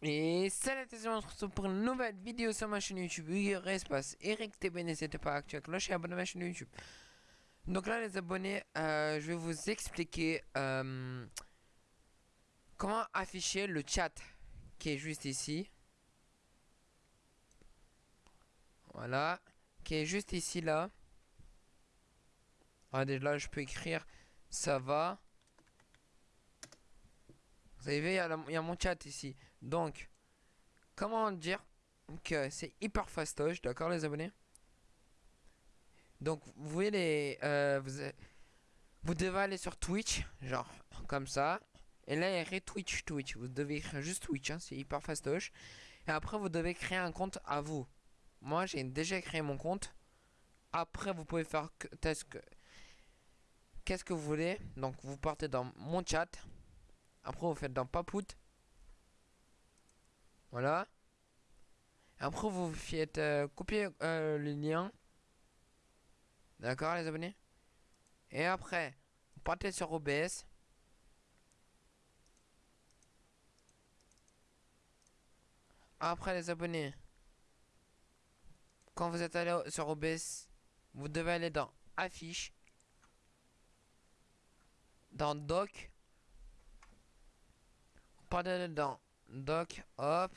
Et salut à tous, on se retrouve pour une nouvelle vidéo sur ma chaîne YouTube Espace Eric TB, n'hésitez pas à activer la cloche et abonner à ma chaîne YouTube. Donc là les abonnés, euh, je vais vous expliquer euh, comment afficher le chat qui est juste ici. Voilà, qui est juste ici là. Regardez là je peux écrire ça va. Vous avez vu, il y, a mon chat ici. Donc, comment dire que c'est hyper fastoche, d'accord les abonnés? Donc, vous voyez les... Euh, vous, devez aller sur Twitch, genre comme ça. Et là, il y a Twitch, Twitch. Vous devez écrire juste Twitch, hein, c'est hyper fastoche. Et après, vous devez créer un compte à vous. Moi, j'ai déjà créé mon compte. Après, vous pouvez faire qu'est-ce que vous voulez. Donc, vous partez dans mon chat. Après, vous faites dans Papout. Voilà. Après, vous faites euh, copier euh, le lien. D'accord, les abonnés? Et après, vous partez sur OBS. Après, les abonnés, quand vous êtes allé sur OBS, vous devez aller dans Affiche, dans Doc, pas dedans. Doc, hop.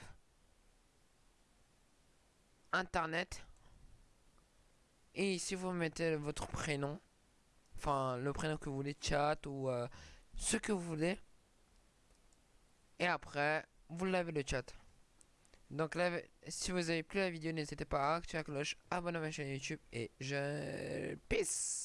Internet. Et ici, vous mettez votre prénom. Enfin, le prénom que vous voulez, chat ou euh, ce que vous voulez. Et après, vous l'avez le chat. Donc là, si vous avez plu la vidéo, n'hésitez pas à activer la cloche, abonnez à ma chaîne YouTube et je... Peace